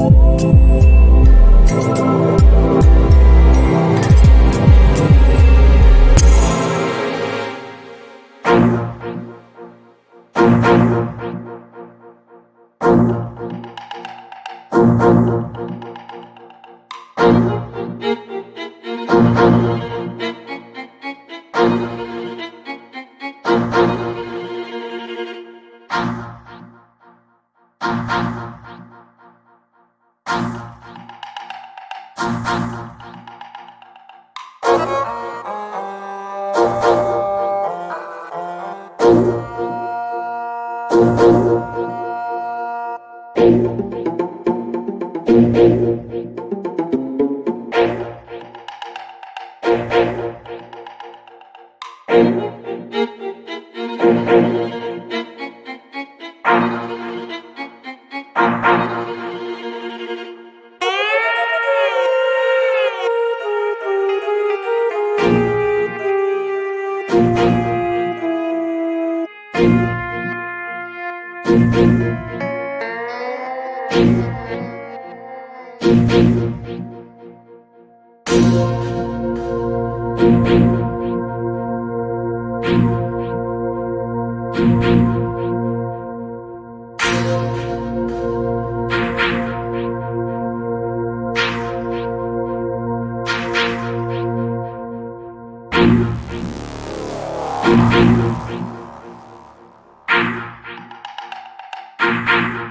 you. Thank you. Música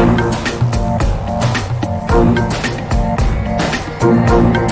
Thank you.